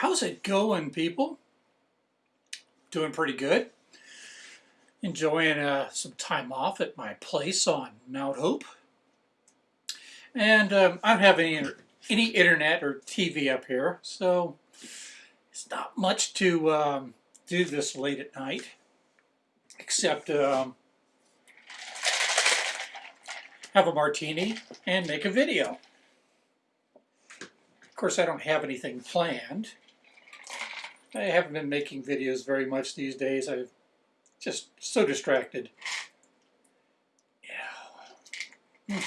How's it going, people? Doing pretty good. Enjoying uh, some time off at my place on Mount Hope. And um, I don't have any, any internet or TV up here, so it's not much to um, do this late at night, except um, have a martini and make a video. Of course, I don't have anything planned. I haven't been making videos very much these days. I'm just so distracted. Yeah.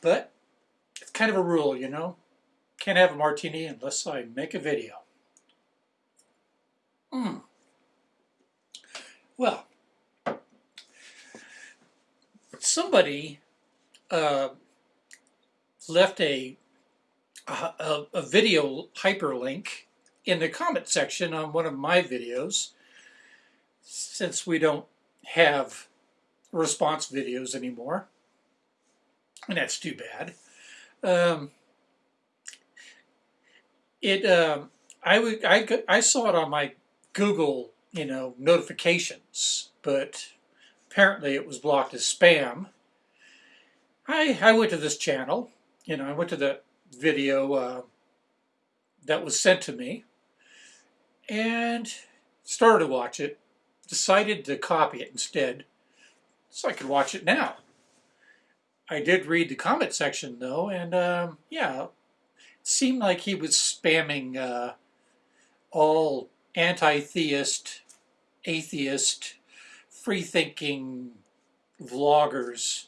But it's kind of a rule, you know. Can't have a martini unless I make a video. Hmm. Well, somebody uh, left a, a, a video hyperlink in the comment section on one of my videos since we don't have response videos anymore and that's too bad um, it um, I, would, I, I saw it on my Google you know notifications but apparently it was blocked as spam. I, I went to this channel you know I went to the video uh, that was sent to me and started to watch it. Decided to copy it instead so I could watch it now. I did read the comment section though, and um, yeah, it seemed like he was spamming uh, all anti-theist, atheist, free-thinking vloggers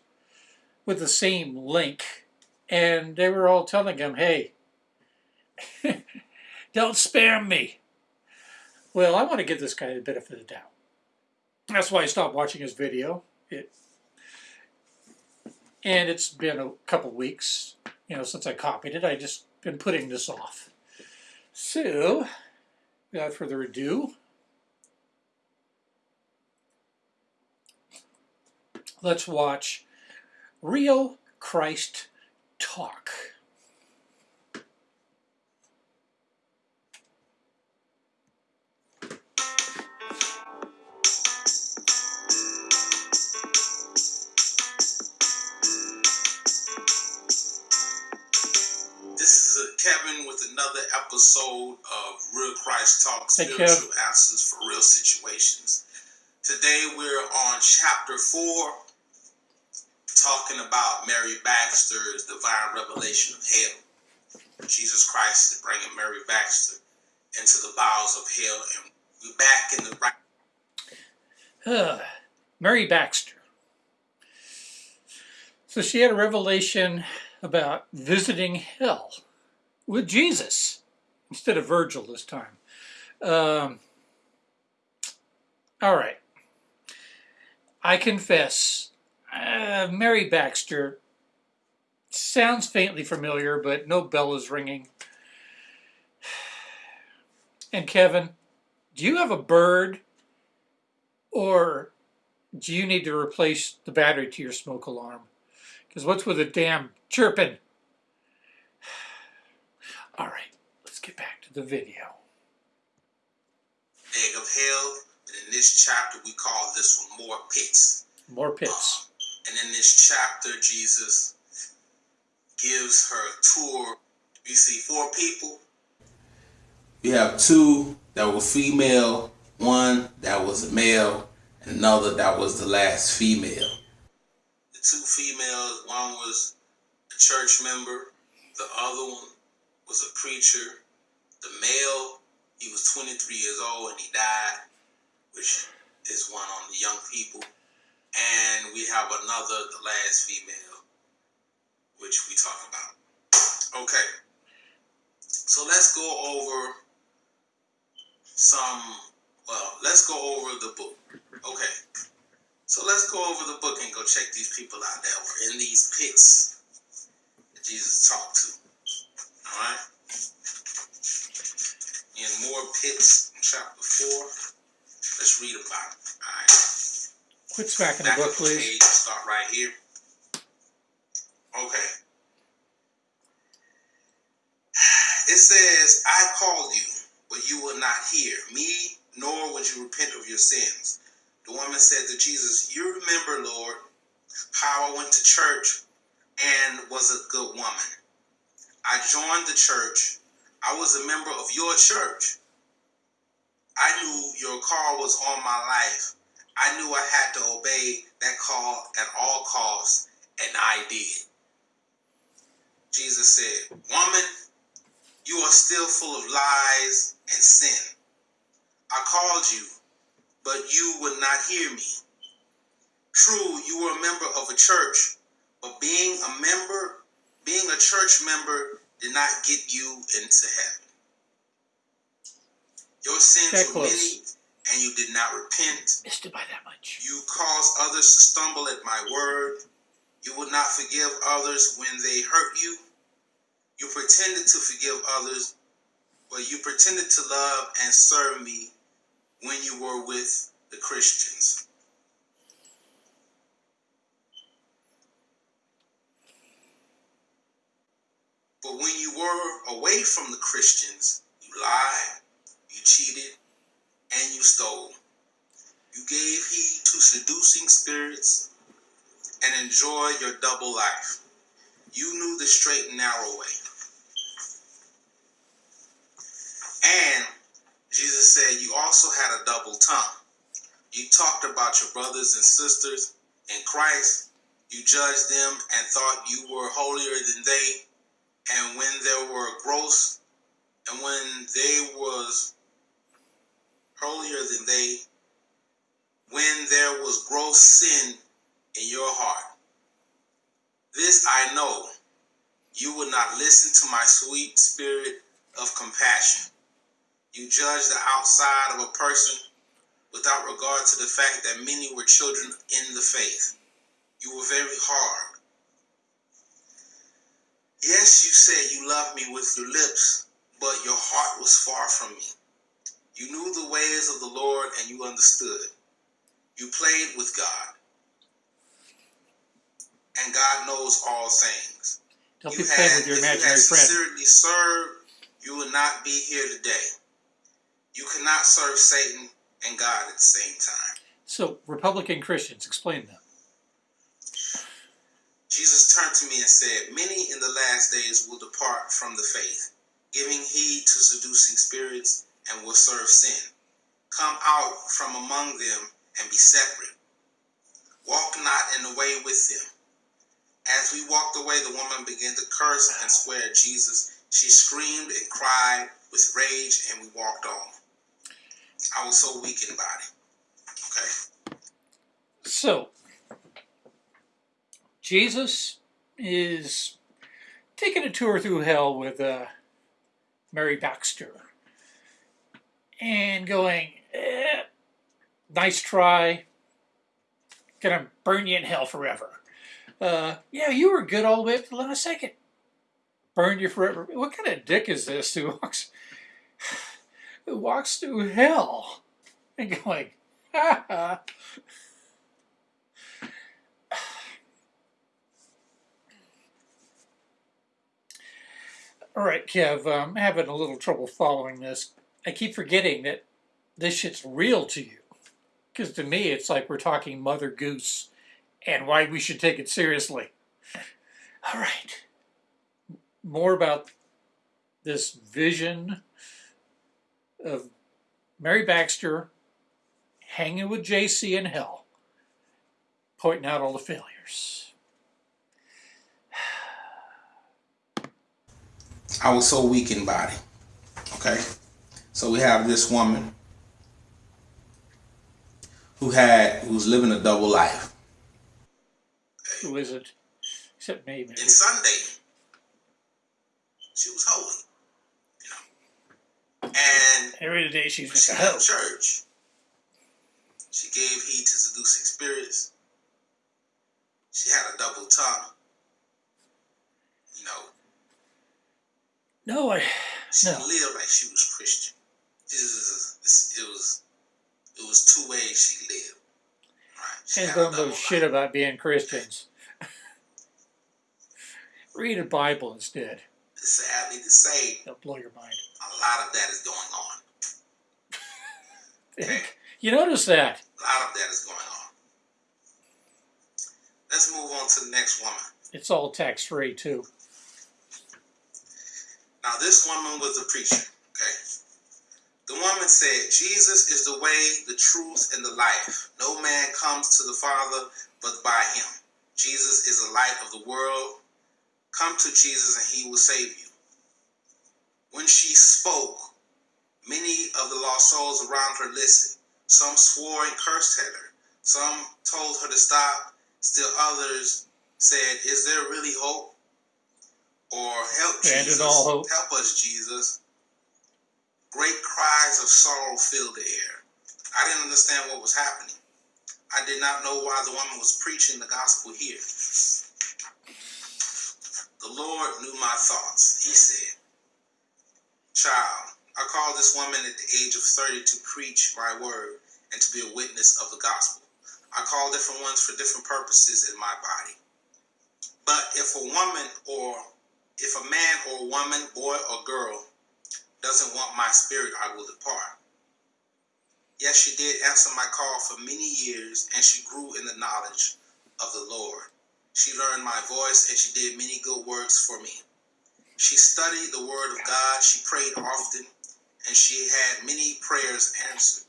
with the same link, and they were all telling him, hey, don't spam me. Well, I want to give this guy the benefit of the doubt. That's why I stopped watching his video. It, and it's been a couple weeks, you know, since I copied it. I just been putting this off. So, without further ado, let's watch Real Christ Talk. Kevin with another episode of Real Christ Talk Spiritual Answers for Real Situations. Today we're on chapter 4, talking about Mary Baxter's divine revelation of hell. Jesus Christ is bringing Mary Baxter into the bowels of hell, and we're back in the right. Uh, Mary Baxter. So she had a revelation about visiting hell with Jesus instead of Virgil this time. Um, all right. I confess, uh, Mary Baxter sounds faintly familiar, but no bell is ringing. And Kevin, do you have a bird or do you need to replace the battery to your smoke alarm? Because what's with the damn chirping? All right, let's get back to the video. Egg of hell, and in this chapter we call this one more pits. More pits. Uh, and in this chapter, Jesus gives her a tour. You see four people. We have two that were female, one that was a male, and another that was the last female. The two females, one was a church member, the other one was a preacher. The male, he was 23 years old and he died, which is one on the young people. And we have another, the last female, which we talk about. Okay. So let's go over some, well, let's go over the book. Okay. So let's go over the book and go check these people out that were in these pits that Jesus talked to. Alright? In more pits, chapter 4. Let's read about it. Alright? Quit smacking the book, please. Page, start right here. Okay. It says, I called you, but you will not hear me, nor would you repent of your sins. The woman said to Jesus, You remember, Lord, how I went to church and was a good woman. I joined the church. I was a member of your church. I knew your call was on my life. I knew I had to obey that call at all costs, and I did. Jesus said, Woman, you are still full of lies and sin. I called you, but you would not hear me. True, you were a member of a church, but being a member, being a church member, did not get you into heaven. Your sins That were close. many, and you did not repent. Missed it by that much. You caused others to stumble at my word. You would not forgive others when they hurt you. You pretended to forgive others, but you pretended to love and serve me when you were with the Christians. But when you were away from the Christians, you lied, you cheated, and you stole. You gave heed to seducing spirits and enjoyed your double life. You knew the straight and narrow way. And Jesus said you also had a double tongue. You talked about your brothers and sisters in Christ. You judged them and thought you were holier than they. And when there were gross, and when they was holier than they, when there was gross sin in your heart. This I know, you would not listen to my sweet spirit of compassion. You judge the outside of a person without regard to the fact that many were children in the faith. You were very hard. Yes, you said you loved me with your lips, but your heart was far from me. You knew the ways of the Lord and you understood. You played with God. And God knows all things. Don't You be playing had- with your if you imaginary friend. sincerely served, you would not be here today. You cannot serve Satan and God at the same time. So, Republican Christians, explain them. Jesus turned to me and said, Many in the last days will depart from the faith, giving heed to seducing spirits, and will serve sin. Come out from among them and be separate. Walk not in the way with them. As we walked away, the woman began to curse and swear at Jesus. She screamed and cried with rage, and we walked on. I was so weak in body. Okay? So, Jesus is taking a tour through hell with uh, Mary Baxter and going, eh, nice try, gonna burn you in hell forever. Uh, yeah, you were good all the way up to the last second. Burned you forever. What kind of dick is this who walks, who walks through hell and going, ha ha. All right, Kev, I'm having a little trouble following this. I keep forgetting that this shit's real to you. Because to me, it's like we're talking Mother Goose and why we should take it seriously. All right. More about this vision of Mary Baxter hanging with JC in hell, pointing out all the failures. I was so weak in body. Okay? So we have this woman who had who was living a double life. Who is it? Except me, maybe. And Sunday, she was holy. You know. And Every day she's when she a hoe. church, she gave heed to seducing spirits. She had a double tongue. You know, No, I. she No. lived like she was Christian. This is this, it was it was two ways she lived. Right. She And don't know shit life. about being Christians. Read a Bible instead. sadly to say, That'll blow your mind. a lot of that is going on. Okay? You notice that? A lot of that is going on. Let's move on to the next woman. It's all tax free too. Now, this woman was a preacher, okay? The woman said, Jesus is the way, the truth, and the life. No man comes to the Father but by him. Jesus is the light of the world. Come to Jesus and he will save you. When she spoke, many of the lost souls around her listened. Some swore and cursed at her. Some told her to stop. Still others said, Is there really hope? Or help Ended Jesus. Help us, Jesus. Great cries of sorrow filled the air. I didn't understand what was happening. I did not know why the woman was preaching the gospel here. The Lord knew my thoughts. He said, Child, I called this woman at the age of 30 to preach my word and to be a witness of the gospel. I call different ones for different purposes in my body. But if a woman or if a man or a woman, boy or girl, doesn't want my spirit, I will depart. Yes, she did answer my call for many years, and she grew in the knowledge of the Lord. She learned my voice, and she did many good works for me. She studied the Word of God, she prayed often, and she had many prayers answered.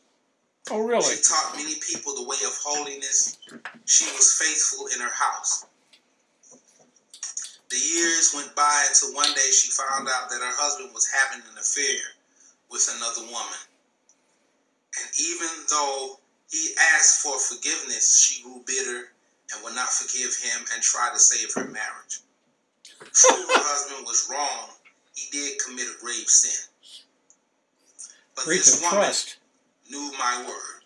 Oh really? She taught many people the way of holiness. She was faithful in her house. The years went by until one day she found out that her husband was having an affair with another woman. And even though he asked for forgiveness, she grew bitter and would not forgive him and try to save her marriage. True, her husband was wrong. He did commit a grave sin. But Breach this woman trust. knew my word.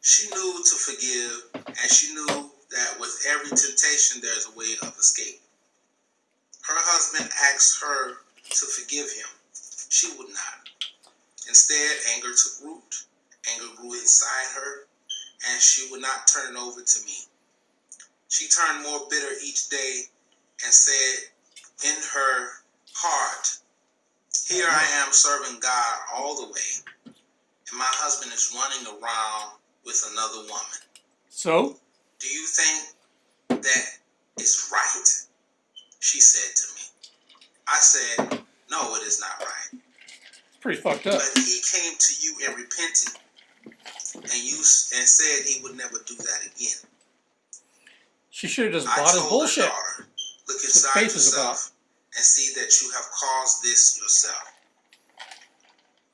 She knew to forgive, and she knew that with every temptation there's a way of escape. Her husband asked her to forgive him. She would not. Instead, anger took root. Anger grew inside her, and she would not turn it over to me. She turned more bitter each day and said in her heart, Here I am serving God all the way, and my husband is running around with another woman. So Do you think that is right? She said to me. I said, No, it is not right. it's pretty fucked up. But he came to you and repented, and you and said he would never do that again. She should have just bought his bullshit. daughter, look inside yourself and see that you have caused this yourself.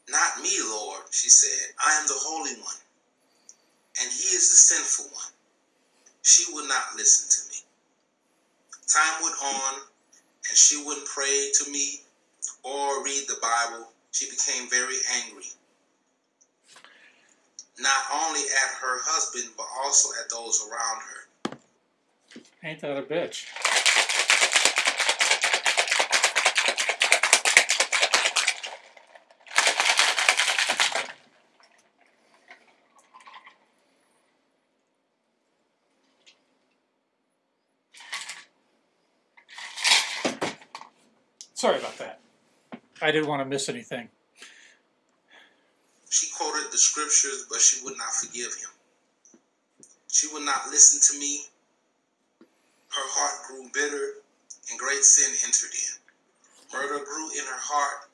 Not me, Lord, she said. I am the Holy One, and he is the sinful one. She would not listen to me. Time went on, and she wouldn't pray to me or read the Bible. She became very angry. Not only at her husband, but also at those around her. Ain't that a bitch? Sorry about that. I didn't want to miss anything. She quoted the scriptures, but she would not forgive him. She would not listen to me. Her heart grew bitter, and great sin entered in. Murder grew in her heart,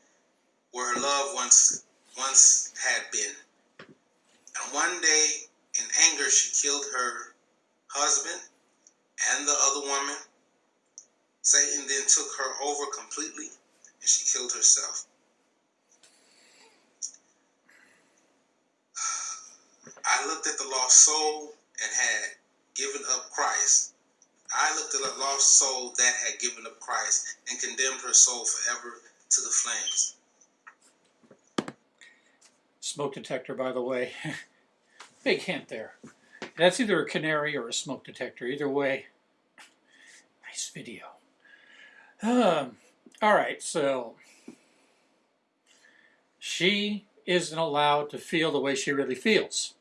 where her love once once had been. And one day, in anger, she killed her husband and the other woman. Satan then took her over completely, and she killed herself. I looked at the lost soul and had given up Christ. I looked at the lost soul that had given up Christ and condemned her soul forever to the flames. Smoke detector, by the way. Big hint there. That's either a canary or a smoke detector. Either way, nice video. Um, all right, so she isn't allowed to feel the way she really feels.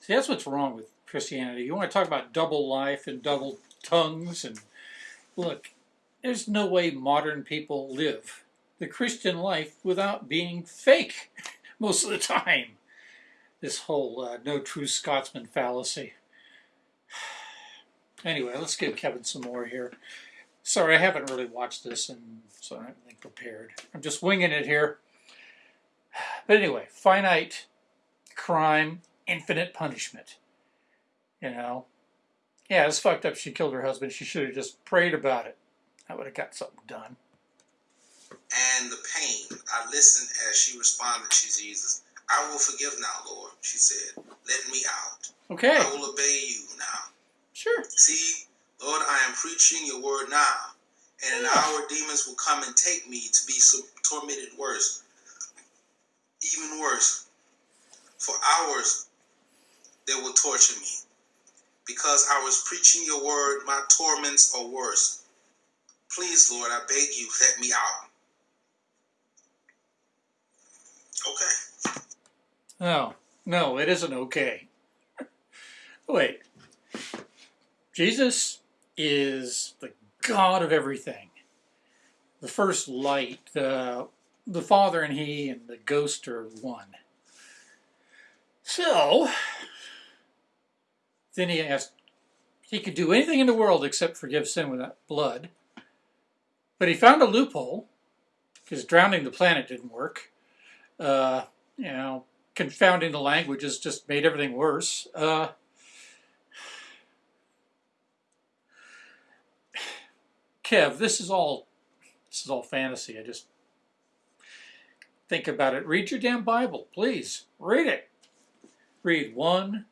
See, that's what's wrong with Christianity. You want to talk about double life and double tongues and look, there's no way modern people live the Christian life without being fake most of the time. This whole uh, no true Scotsman fallacy. Anyway, let's give Kevin some more here. Sorry, I haven't really watched this, and so I'm not prepared. I'm just winging it here. But anyway, finite crime, infinite punishment. You know, yeah, it's fucked up. She killed her husband. She should have just prayed about it. I would have got something done. And the pain, I listened as she responded to Jesus. I will forgive now, Lord, she said. Let me out. Okay. I will obey you now. Sure. See, Lord, I am preaching your word now. And in an hour, demons will come and take me to be tormented worse. Even worse. For hours, they will torture me. Because I was preaching your word, my torments are worse. Please, Lord, I beg you, let me out. Okay. No, no, it isn't okay. Wait. Jesus is the God of everything. The first light, the, the Father and He and the Ghost are one. So, then he asked, he could do anything in the world except forgive sin without blood. But he found a loophole, because drowning the planet didn't work. Uh, you know, confounding the languages just made everything worse. Uh, Kev, this is all this is all fantasy. I just think about it. Read your damn Bible, please. Read it. Read one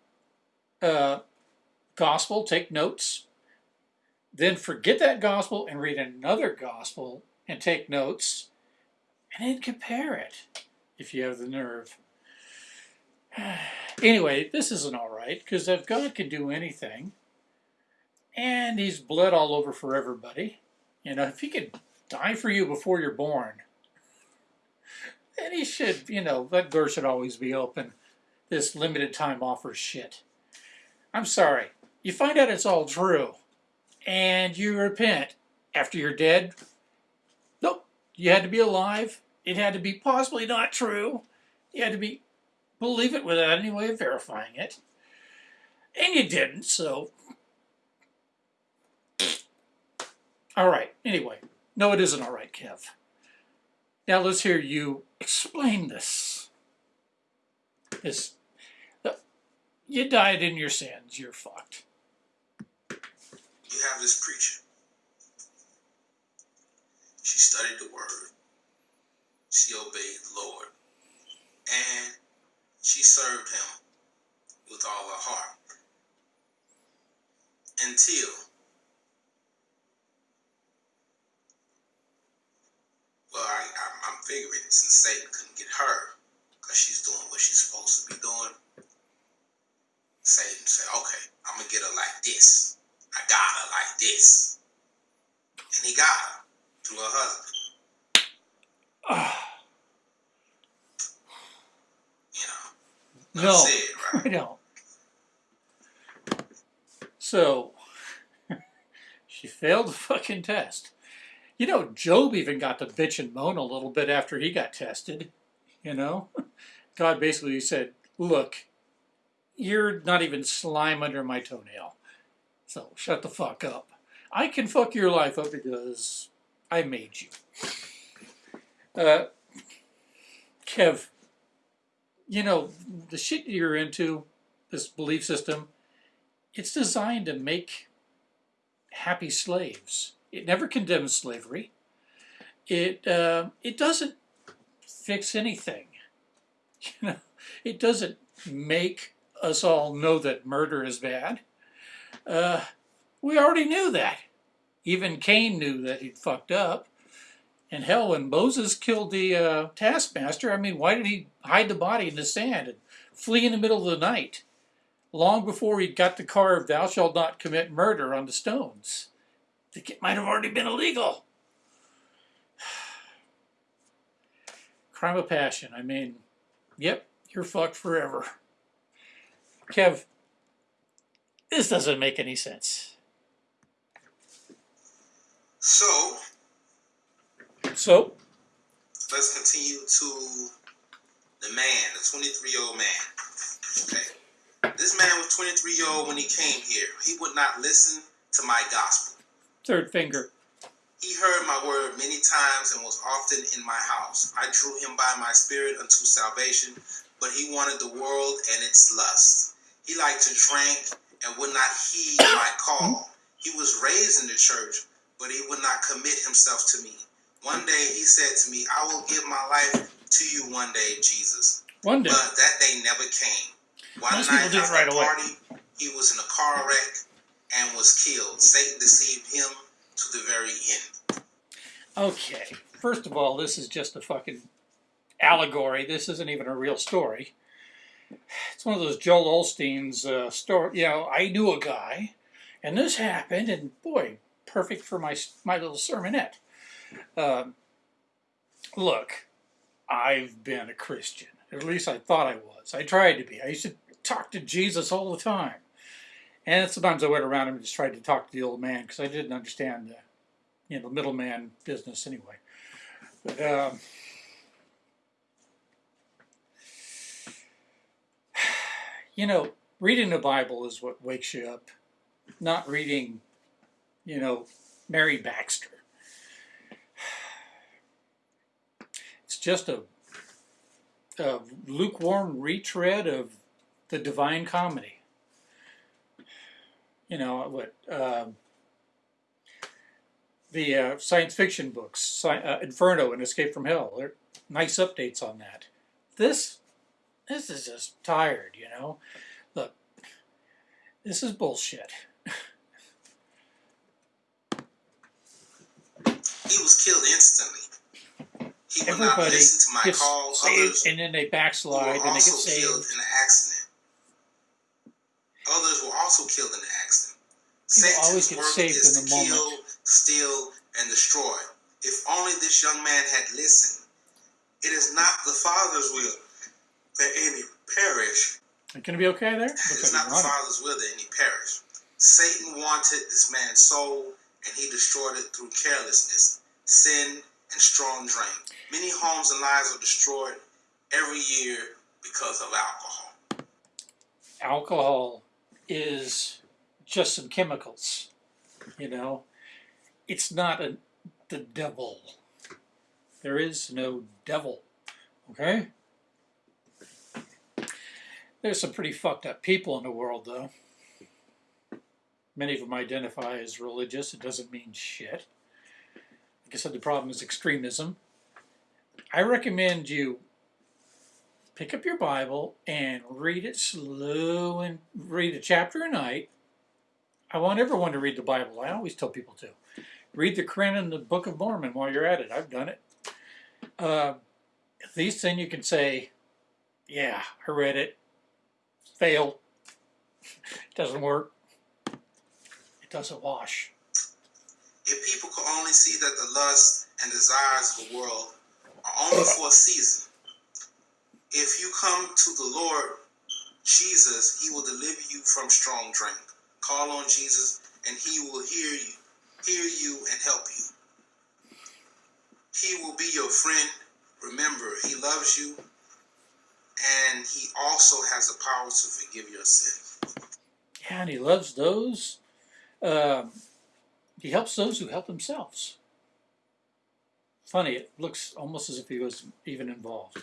uh, gospel, take notes, then forget that gospel and read another gospel and take notes, and then compare it if you have the nerve. Anyway, this isn't all right because if God can do anything, and He's bled all over for everybody, you know, if he could die for you before you're born, then he should, you know, that door should always be open. This limited time offer shit. I'm sorry. You find out it's all true, and you repent after you're dead. Nope. You had to be alive. It had to be possibly not true. You had to be believe it without any way of verifying it. And you didn't, so All right, anyway. No, it isn't all right, Kev. Now let's hear you explain this. This, you died in your sins, you're fucked. You have this preacher. She studied the word. She obeyed the Lord. And she served him with all her heart. Until Well, I, I, am figuring since Satan couldn't get her because she's doing what she's supposed to be doing, Satan said, okay, I'm going to get her like this. I got her like this. And he got her to her husband. you know. No, it, right? I don't. So, she failed the fucking test. You know, Job even got to bitch and moan a little bit after he got tested. You know, God basically said, Look, you're not even slime under my toenail. So shut the fuck up. I can fuck your life up because I made you. Uh, Kev, you know, the shit you're into, this belief system, it's designed to make happy slaves. It never condemns slavery. It uh, it doesn't fix anything. You know, it doesn't make us all know that murder is bad. Uh, we already knew that. Even Cain knew that he'd fucked up. And hell, when Moses killed the uh, taskmaster, I mean, why did he hide the body in the sand and flee in the middle of the night? Long before he got the carve, thou shalt not commit murder on the stones think it might have already been illegal. Crime of passion. I mean, yep, you're fucked forever. Kev, this doesn't make any sense. So, So, let's continue to the man, the 23 year old man. Okay. This man was 23 year old when he came here. He would not listen to my gospel. Third finger. He heard my word many times and was often in my house. I drew him by my spirit unto salvation, but he wanted the world and its lust. He liked to drink and would not heed my call. He was raised in the church, but he would not commit himself to me. One day he said to me, I will give my life to you one day, Jesus. One day. But that day never came. One Most people night do it right away. party, he was in a car wreck and was killed. Satan deceived him to the very end. Okay. First of all, this is just a fucking allegory. This isn't even a real story. It's one of those Joel Osteen's uh, story. You know, I knew a guy, and this happened, and boy, perfect for my my little sermonette. Um, look, I've been a Christian. At least I thought I was. I tried to be. I used to talk to Jesus all the time. And sometimes I went around and just tried to talk to the old man because I didn't understand the, you know, the middleman business anyway. But um, you know, reading the Bible is what wakes you up, not reading, you know, Mary Baxter. It's just a, a lukewarm retread of the Divine Comedy. You know what? Um, the uh, science fiction books, sci- uh, Inferno and Escape from Hell. They're nice updates on that. This, this is just tired, you know. Look, this is bullshit. He was killed instantly. He would not listen to my gets call. saved Others and then they backslide and they get saved. killed in an accident. Others were also killed in the accident. Always Satan's work saved is in to the kill, moment. steal, and destroy. If only this young man had listened. It is not the Father's will that any perish. It gonna be okay there? It Looks is like not the. Father's will that any perish. Satan wanted this man's soul, and he destroyed it through carelessness, sin, and strong drink. Many homes and lives are destroyed every year because of alcohol. Alcohol is just some chemicals, you know. It's not a, the devil. There is no devil, okay? There's some pretty fucked up people in the world, though. Many of them identify as religious. It doesn't mean shit. Like I said, the problem is extremism. I recommend you pick up your Bible and read it slow and read a chapter a night. I want everyone to read the Bible. I always tell people to. Read the Quran and the Book of Mormon while you're at it. I've done it. Uh, at least then you can say, yeah, I read it. Failed. Doesn't work. It doesn't wash. If people could only see that the lusts and desires of the world are only for a season, if you come to the Lord Jesus, he will deliver you from strong drink. Call on Jesus and he will hear you, hear you and help you. He will be your friend. Remember, he loves you and he also has the power to forgive your sins. Yeah, and he loves those. Um, he helps those who help themselves. Funny, it looks almost as if he was even involved.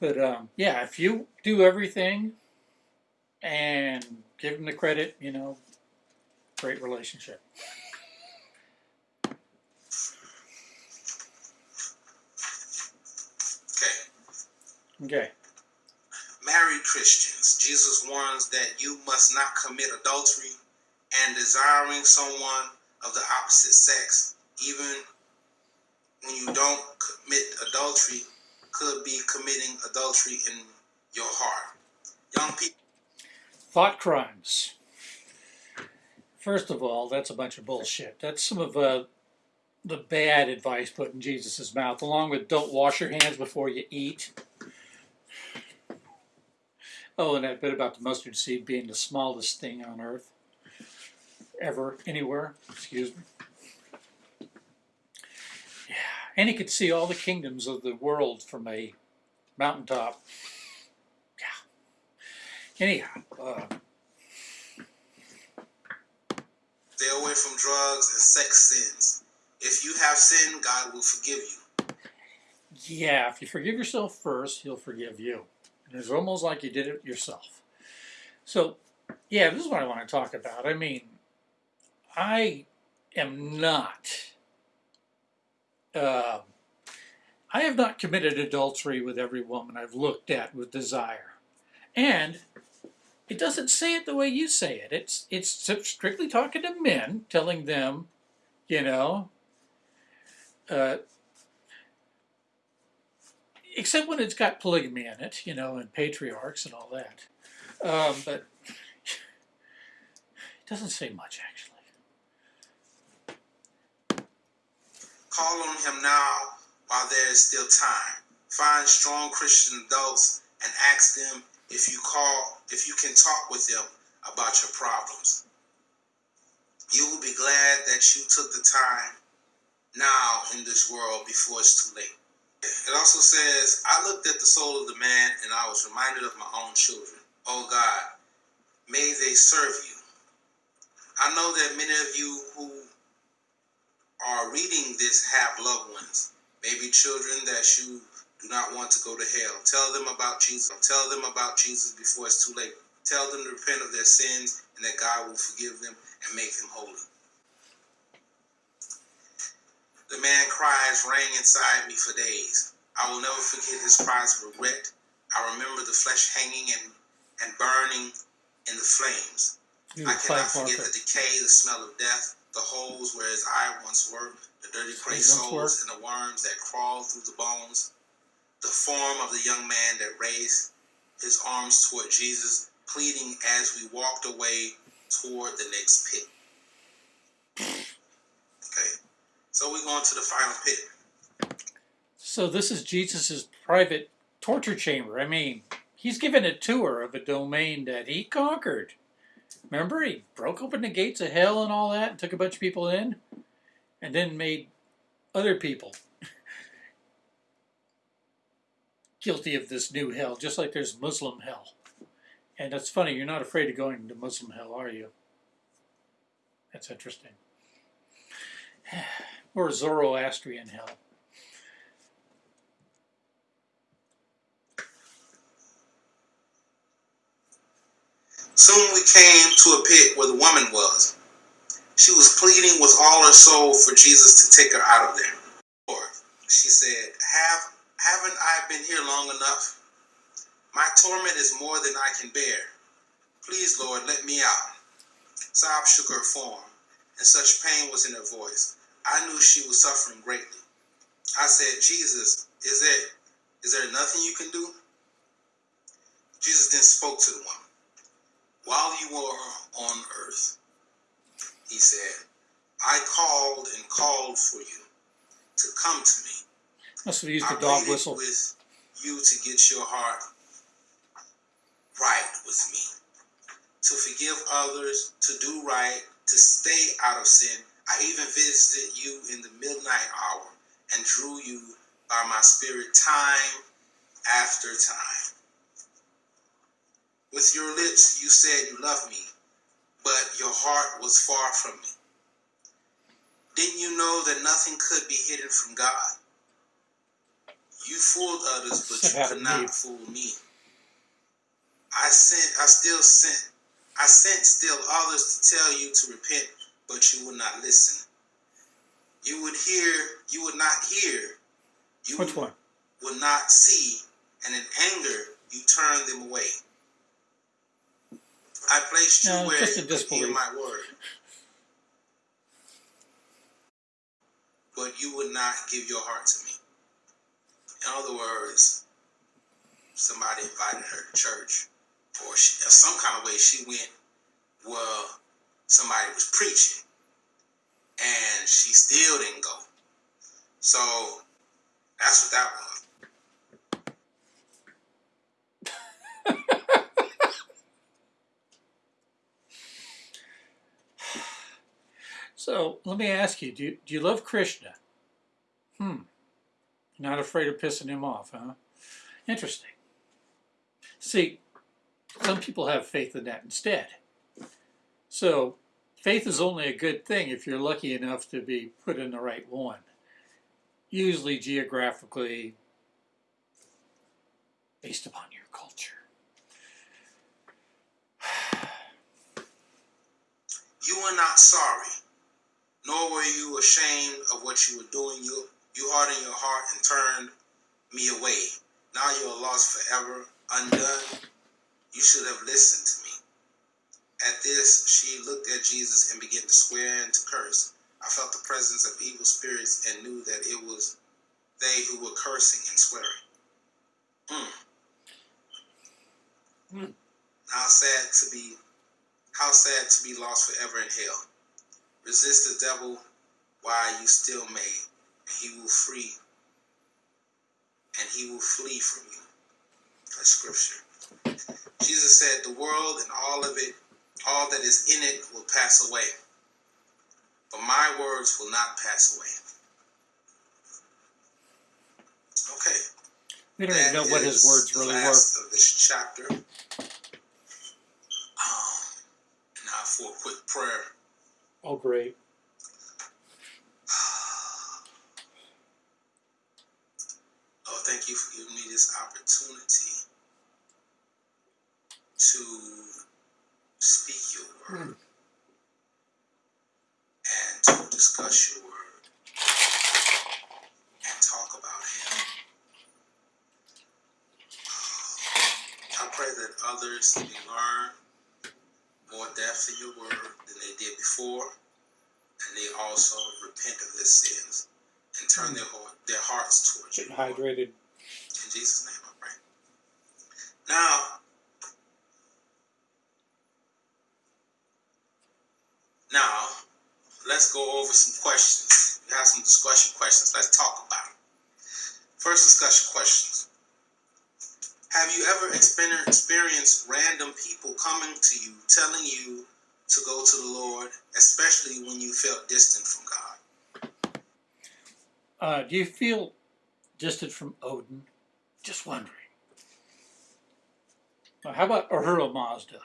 But um, yeah, if you do everything and give him the credit, you know, great relationship. Okay. Okay. Married Christians, Jesus warns that you must not commit adultery and desiring someone of the opposite sex, even when you don't commit adultery, could be committing adultery in your heart. Young people, Thought crimes. First of all, that's a bunch of bullshit. That's some of uh, the bad advice put in Jesus' mouth, along with don't wash your hands before you eat. Oh, and that bit about the mustard seed being the smallest thing on earth ever, anywhere. Excuse me. And he could see all the kingdoms of the world from a mountaintop. Yeah. Anyhow, uh, Stay away from drugs and sex sins. If you have sinned, God will forgive you. yeah, if you forgive yourself first, he'll forgive you. And it's almost like you did it yourself. So, yeah, this is what I want to talk about. I mean, I am not. Uh, I have not committed adultery with every woman I've looked at with desire. And it doesn't say it the way you say it. It's it's strictly talking to men, telling them, you know, uh, except when it's got polygamy in it, you know, and patriarchs and all that. Um, but it doesn't say much actually. Call on him now while there is still time. Find strong Christian adults and ask them if you call, if you can talk with them about your problems. You will be glad that you took the time now in this world before it's too late. It also says, I looked at the soul of the man and I was reminded of my own children. Oh God, may they serve you. I know that many of you who are reading this have loved ones, maybe children that you do not want to go to hell. Tell them about Jesus. Tell them about Jesus before it's too late. Tell them to repent of their sins and that God will forgive them and make them holy. The man cries rang inside me for days. I will never forget his cries of regret. I remember the flesh hanging and, and burning in the flames. I cannot forget the decay, the smell of death, the holes where his eye once were, the dirty gray soles and the worms that crawled through the bones the form of the young man that raised his arms toward Jesus, pleading as we walked away toward the next pit. Okay, so we're going to the final pit. So this is Jesus's private torture chamber. I mean, he's given a tour of a domain that he conquered. Remember, he broke open the gates of hell and all that, and took a bunch of people in, and then made other people guilty of this new hell, just like there's Muslim hell. And it's funny, you're not afraid of going to Muslim hell, are you? That's interesting. or Zoroastrian hell. Soon we came to a pit where the woman was. She was pleading with all her soul for Jesus to take her out of there. Lord, she said, have haven't I been here long enough? My torment is more than I can bear. Please, Lord, let me out. Sob shook her form, and such pain was in her voice. I knew she was suffering greatly. I said, Jesus, is there, is there nothing you can do? Jesus then spoke to the woman. While you were on earth, he said, I called and called for you to come to me. Must have used the dog whistle. with you to get your heart right with me, to forgive others, to do right, to stay out of sin. I even visited you in the midnight hour and drew you by my spirit time after time. With your lips, you said you love me, but your heart was far from me. Didn't you know that nothing could be hidden from God? You fooled others, but you could not fool me. I sent, I still sent, I sent still others to tell you to repent, but you would not listen. You would hear, you would not hear. You Which one? Would not see, and in anger you turned them away. I placed you no, where you could hear my word. But you would not give your heart to me. In other words, somebody invited her to church, or she, some kind of way she went Well, somebody was preaching, and she still didn't go. So that's what that was. So let me ask you: Do you, do you love Krishna? Hmm. Not afraid of pissing him off, huh? Interesting. See, some people have faith in that instead. So, faith is only a good thing if you're lucky enough to be put in the right one. Usually geographically based upon your culture. You are not sorry, nor were you ashamed of what you were doing. You, you hardened your heart and turned me away. Now you are lost forever, undone. You should have listened to me. At this, she looked at Jesus and began to swear and to curse. I felt the presence of evil spirits and knew that it was they who were cursing and swearing. Mm. Mm. How sad to be, how sad to be lost forever in hell. Resist the devil while you still may, and he will free, and he will flee from you. That's scripture. Jesus said, "The world and all of it, all that is in it, will pass away, but my words will not pass away." Okay. We don't even know what his words really were. of this chapter. Um, now for a quick prayer. Oh, great. Lord, thank you for giving me this opportunity to speak your word hmm. and to discuss your word and talk about Him. I pray that others may learn more depth in your word than they did before, and they also repent of their sins and turn their, heart, their hearts towards you. Getting Lord. hydrated. In Jesus' name I pray. Now, now, let's go over some questions. We have some discussion questions. Let's talk about it. First discussion questions. Have you ever experienced random people coming to you, telling you to go to the Lord, especially when you felt distant from God? Uh, do you feel distant from Odin? Just wondering. How about Ahura Mazda?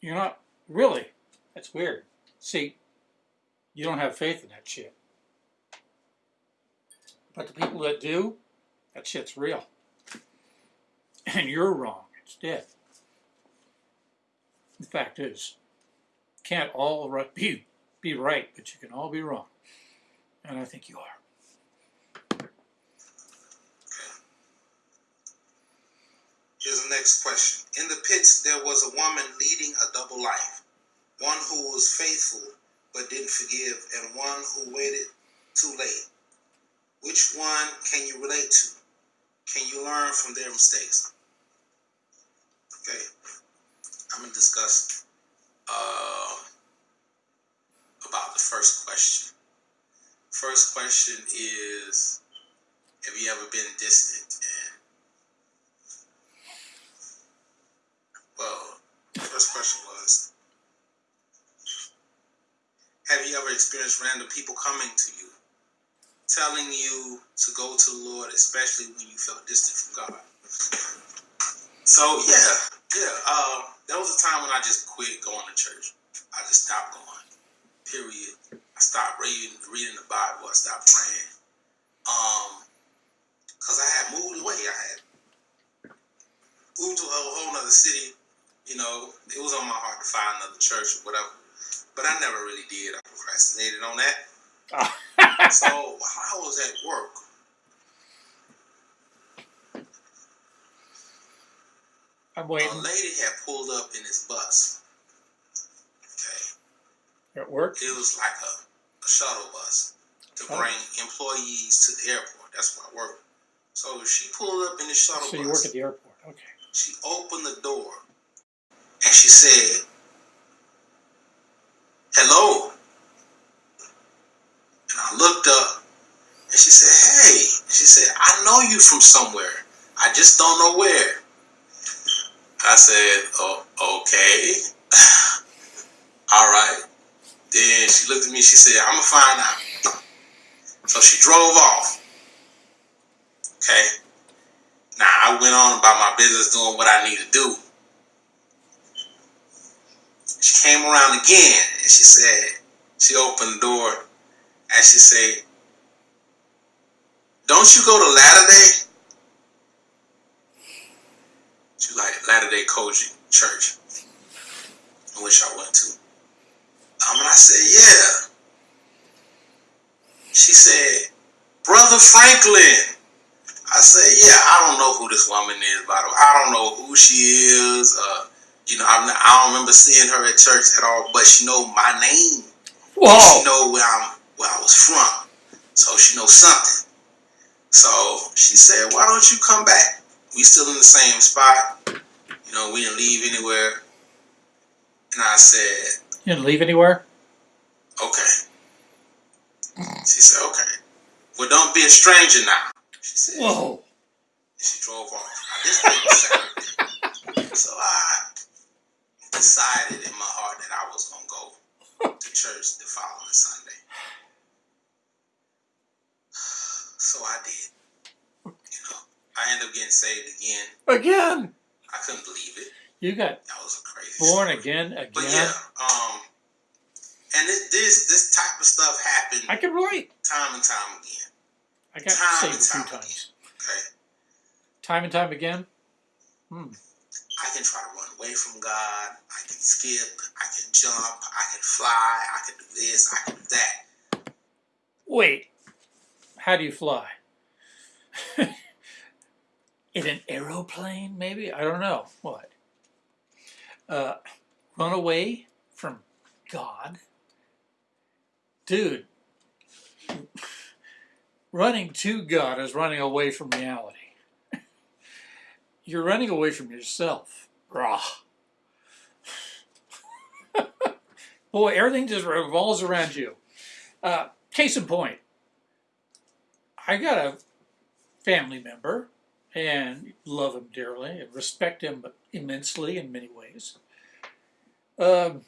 You're not really. That's weird. See, you don't have faith in that shit. But the people that do, that shit's real. And you're wrong. It's dead. The fact is, can't all be be right, but you can all be wrong. And I think you are. Here's the next question. In the pits, there was a woman leading a double life one who was faithful but didn't forgive, and one who waited too late. Which one can you relate to? Can you learn from their mistakes? Okay, I'm to discuss uh, about the first question. First question is Have you ever been distant? And, well, first question was Have you ever experienced random people coming to you, telling you to go to the Lord, especially when you felt distant from God? So, yeah, yeah. Uh, there was a time when I just quit going to church. I just stopped going. Period. I stopped reading reading the Bible. I stopped praying. Um, cause I had moved away. I had moved to a whole nother city. You know, it was on my heart to find another church or whatever. But I never really did. I procrastinated on that. So while I was at work, I'm a lady had pulled up in this bus. Okay. At work? It was like a, a shuttle bus to Oh. bring employees to the airport. That's where I work. So she pulled up in the shuttle So you bus. work at the airport. Okay. She opened the door and she said, Hello. And I looked up and she said, Hey. She said, I know you from somewhere. I just don't know where. I said, Oh, okay. All right. Then she looked at me, she said, I'm gonna find out. So she drove off. Okay. Now I went on about my business doing what I need to do. She came around again and she said, she opened the door and she said, Don't you go to Latter Day? She like Latter Day Koji Church, I wish I went to. Um, and I said, Yeah. She said, Brother Franklin. I said, Yeah, I don't know who this woman is, by the way. I don't know who she is. Uh, you know, I'm not, I don't remember seeing her at church at all, but she know my name. Whoa! She know where I'm where I was from. So she knows something. So she said, Why don't you come back? We still in the same spot. You know, we didn't leave anywhere. And I said, You didn't leave anywhere? Okay. She said, Okay. Well don't be a stranger now. She said Whoa! she drove off. So I decided in my heart that I was gonna go to church the following Sunday. So I did. You know, I ended up getting saved again. Again! I couldn't believe it. You got That was a crazy. born story. again But yeah, um, and it, this this type of stuff happened I can relate. time and time again. I got Time saved and a few time times. Okay, Time and time again? Hmm. I can try to run away from God. I can skip. I can jump. I can fly. I can do this. I can do that. Wait. How do you fly? In an aeroplane, maybe? I don't know. What? Uh, run away from God? Dude, running to God is running away from reality. You're running away from yourself. Rah. Boy, everything just revolves around you. Uh, case in point, I got a family member and love him dearly and respect him immensely in many ways. Um,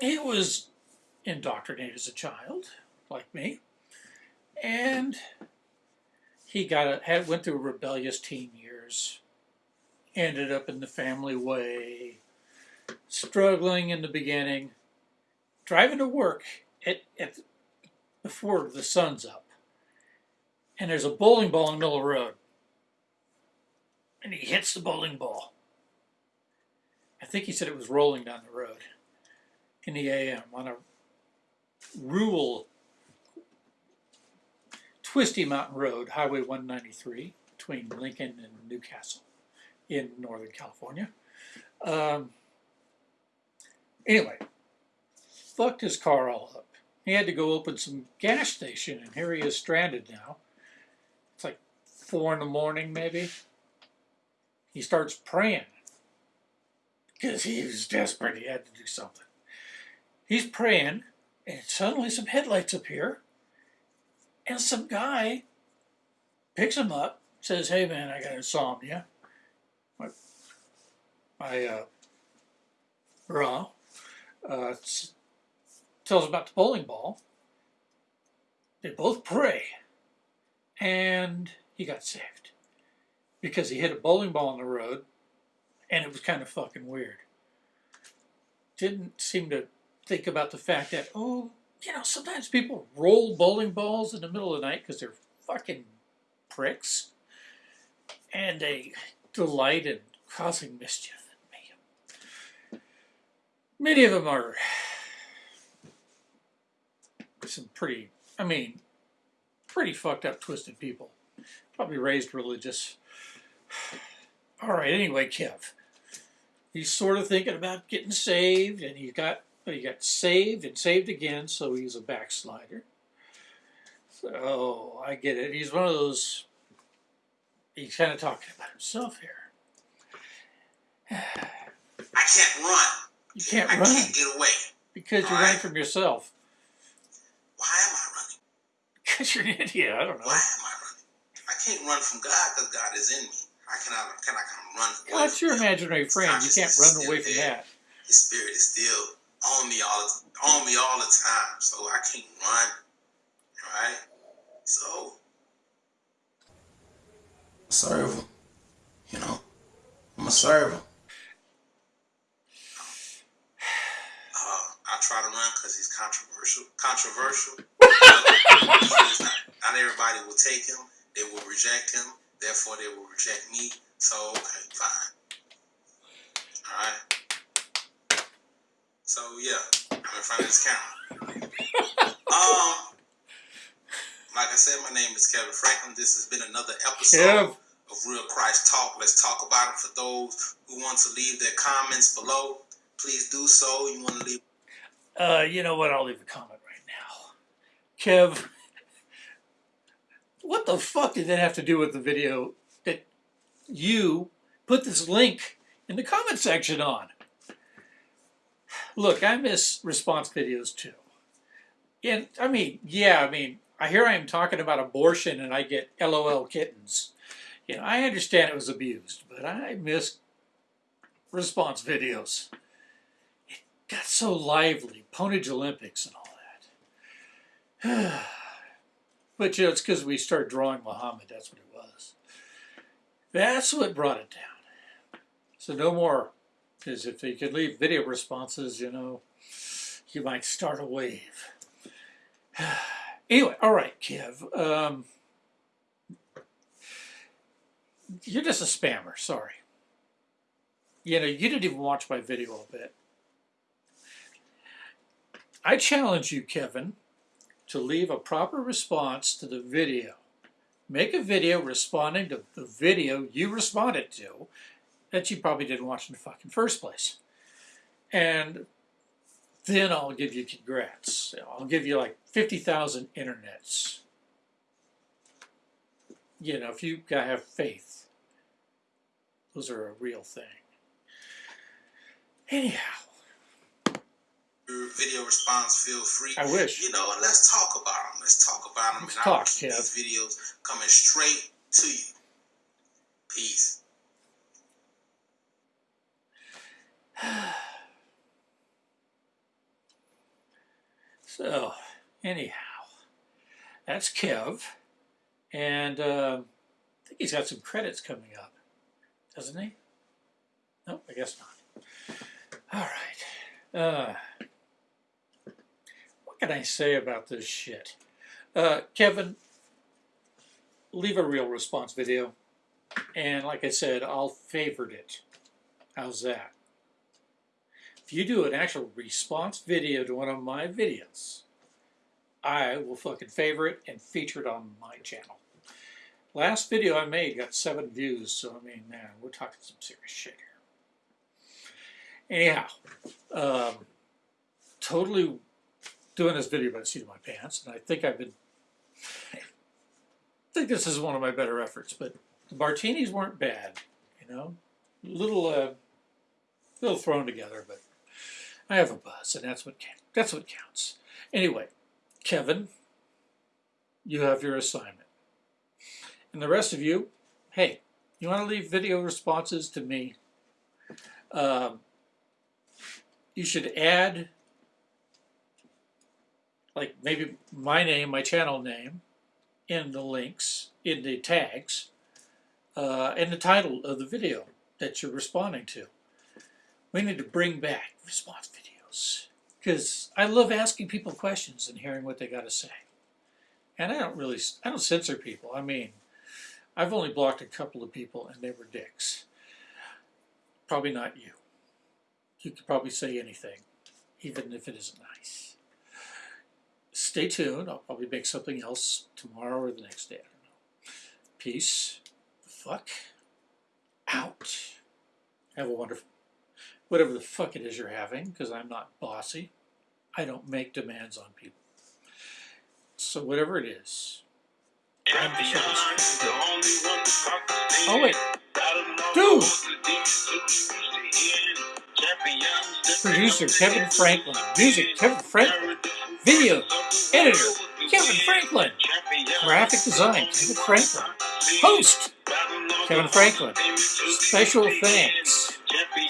he was indoctrinated as a child, like me, and he got a, had went through rebellious teen years, ended up in the family way, struggling in the beginning, driving to work at, at before the sun's up, and there's a bowling ball in the middle of the road, and he hits the bowling ball. I think he said it was rolling down the road in the AM on a rural, twisty mountain road, Highway 193, between Lincoln and Newcastle in Northern California. Um, anyway, fucked his car all up. He had to go open some gas station, and here he is stranded now. Four in the morning, maybe. He starts praying because he was desperate. He had to do something. He's praying, and suddenly some headlights appear, and some guy picks him up, says, "Hey man, I got insomnia. I, I uh, raw." Uh, tells about the bowling ball. They both pray, and he got saved because he hit a bowling ball in the road, and it was kind of fucking weird. Didn't seem to think about the fact that oh, you know, sometimes people roll bowling balls in the middle of the night because they're fucking pricks, and they delight in causing mischief. Many of them are some pretty, I mean, pretty fucked up, twisted people. Probably raised religious. All right, anyway, Kev. He's sort of thinking about getting saved, and he got he got saved and saved again, so he's a backslider. So I get it. He's one of those. He's kind of talking about himself here. I can't run. You can't I run can't get away. because you're running from yourself. Why am I running? Because you're an idiot. I don't know. Why am I running? I can't run from God because God is in me. I? Can I come run away? That's from your imaginary friend. You can't run away from there. that. His spirit is still on me all on me all the time, so I can't run. Right? So, serve him. You know, I'm gonna serve him. Uh, I try to run because he's controversial. Controversial. not, not everybody will take him. They will reject him. Therefore, they will reject me. So, okay, fine. All right. So yeah, I'm in front of this camera. um, like I said, my name is Kevin Franklin. This has been another episode of Real Christ Talk. Let's talk about it. For those who want to leave their comments below, please do so. You want to leave? Uh, you know what? I'll leave a comment right now. Kev, what the fuck did that have to do with the video that you put this link in the comment section on? Look, I miss response videos too. And I mean, yeah, I mean, I hear I am talking about abortion and I get LOL kittens. You know, I understand it was abused, but I miss response videos. It got so lively, Ponage Olympics and all that. but you know, it's because we started drawing Muhammad, that's what it was. That's what brought it down. So no more, because if you could leave video responses, you know, you might start a wave. anyway, all right, Kev. Um, you're just a spammer, sorry. You know, you didn't even watch my video a bit. I challenge you, Kevin, to leave a proper response to the video. Make a video responding to the video you responded to that you probably didn't watch in the fucking first place. And then I'll give you congrats. I'll give you like 50,000 internets. You know, if you gotta have faith those are a real thing. Anyhow. Your video response, feel free. I wish. You know, let's talk about them. Let's talk about them. Let's and talk, Kev. These videos coming straight to you. Peace. so, anyhow, that's Kev. And uh, I think he's got some credits coming up doesn't he? No, I guess not. All right. Uh, can I say about this shit? Uh, Kevin, leave a real response video. And like I said, I'll favorite it. How's that? If you do an actual response video to one of my videos, I will fucking favorite it and feature it on my channel. Last video I made got seven views, so I mean, man, we're talking some serious shit here. Anyhow, um, totally doing this video by the seat of my pants, and I think I've been, I think this is one of my better efforts, but the martinis weren't bad, you know, little, uh, little thrown together, but I have a buzz, and that's what that's what counts. Anyway, Kevin, you have your assignment. And the rest of you, hey, you want to leave video responses to me? Um, you should add, like maybe my name, my channel name, in the links, in the tags, uh, and the title of the video that you're responding to. We need to bring back response videos because I love asking people questions and hearing what they got to say. And I don't really, I don't censor people. I mean, I've only blocked a couple of people and they were dicks. Probably not you. You could probably say anything, even if it isn't nice. Stay tuned. I'll probably make something else tomorrow or the next day. I don't know. Peace. Fuck. Out. Have a wonderful, whatever the fuck it is you're having, because I'm not bossy. I don't make demands on people. So whatever it is, Oh wait. Dude! Producer Kevin Franklin. Music Kevin Franklin. Video editor Kevin Franklin. Graphic design Kevin Franklin. Host Kevin Franklin. Special thanks.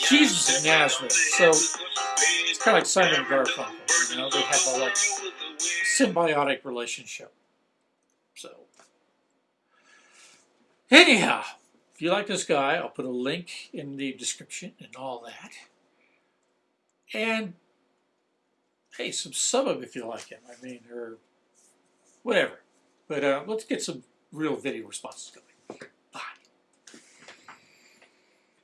Jesus of Nazareth. So it's kind of like Simon Garfunkel. You know, they have a like symbiotic relationship. So, anyhow, if you like this guy, I'll put a link in the description and all that. And hey, some sub him if you like him. I mean, or whatever. But uh, let's get some real video responses going.